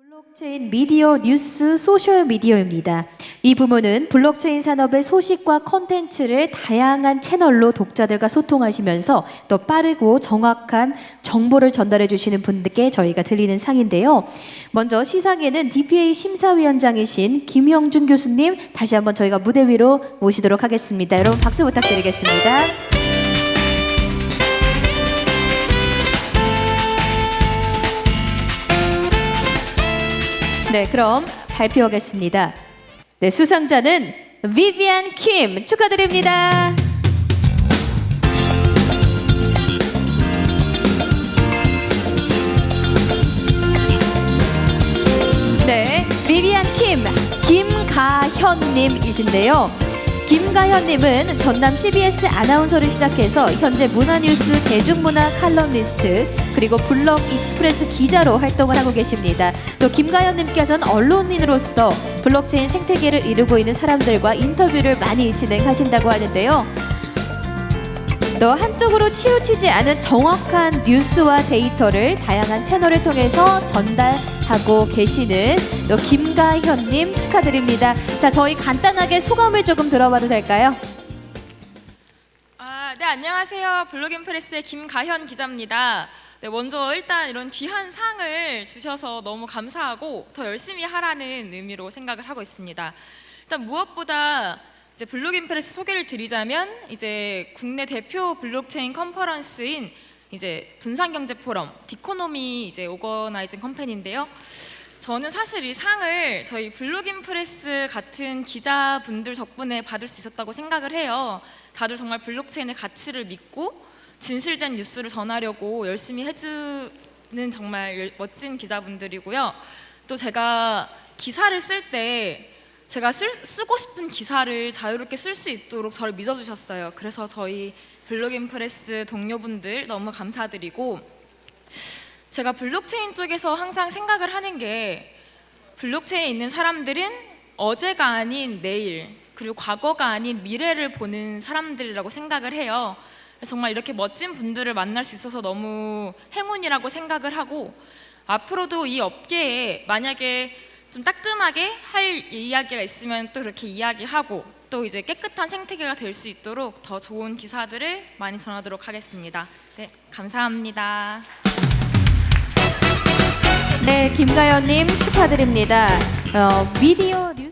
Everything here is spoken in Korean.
블록체인 미디어 뉴스 소셜 미디어입니다. 이 부문은 블록체인 산업의 소식과 콘텐츠를 다양한 채널로 독자들과 소통하시면서 또 빠르고 정확한 정보를 전달해 주시는 분들께 저희가 드리는 상인데요. 먼저 시상에는 DPA 심사위원장이신 김형준 교수님 다시 한번 저희가 무대 위로 모시도록 하겠습니다. 여러분 박수 부탁드리겠습니다. 네, 그럼 발표하겠습니다. 네, 수상자는 비비안 킴 축하드립니다. 네, 비비안 킴 김가현님이신데요. 김가현님은 전남 CBS 아나운서를 시작해서 현재 문화뉴스 대중문화 칼럼니스트 그리고 블록인프레스 기자로 활동을 하고 계십니다. 또 김가현님께서는 언론인으로서 블록체인 생태계를 이루고 있는 사람들과 인터뷰를 많이 진행하신다고 하는데요. 또 한쪽으로 치우치지 않은 정확한 뉴스와 데이터를 다양한 채널을 통해서 전달하고 계시는 또 김가현님 축하드립니다. 자, 저희 간단하게 소감을 조금 들어봐도 될까요? 아, 네 안녕하세요. 블록인프레스의 김가현 기자입니다. 네, 먼저 일단 이런 귀한 상을 주셔서 너무 감사하고 더 열심히 하라는 의미로 생각을 하고 있습니다. 일단 무엇보다 이제 블록인프레스 소개를 드리자면 이제 국내 대표 블록체인 컨퍼런스인 이제 분산경제 포럼 디코노미 이제 organizing company인데요. 저는 사실 이 상을 저희 블록인 프레스 같은 기자분들 덕분에 받을 수 있었다고 생각을 해요. 다들 정말 블록체인의 가치를 믿고 진실된 뉴스를 전하려고 열심히 해주는 정말 열- 멋진 기자분들이고요. 또 제가 기사를 쓸 때 제가 쓸, 쓰고 싶은 기사를 자유롭게 쓸 수 있도록 저를 믿어주셨어요. 그래서 저희 블록인 프레스 동료분들 너무 감사드리고 제가 블록체인 쪽에서 항상 생각을 하는 게 블록체인에 있는 사람들은 어제가 아닌 내일 그리고 과거가 아닌 미래를 보는 사람들이라고 생각을 해요. 정말 이렇게 멋진 분들을 만날 수 있어서 너무 행운이라고 생각을 하고 앞으로도 이 업계에 만약에 좀 따끔하게 할 이야기가 있으면 또 그렇게 이야기하고 또 이제 깨끗한 생태계가 될 수 있도록 더 좋은 기사들을 많이 전하도록 하겠습니다. 네, 감사합니다. 네, 김가연님 축하드립니다. 어, 미디어 뉴스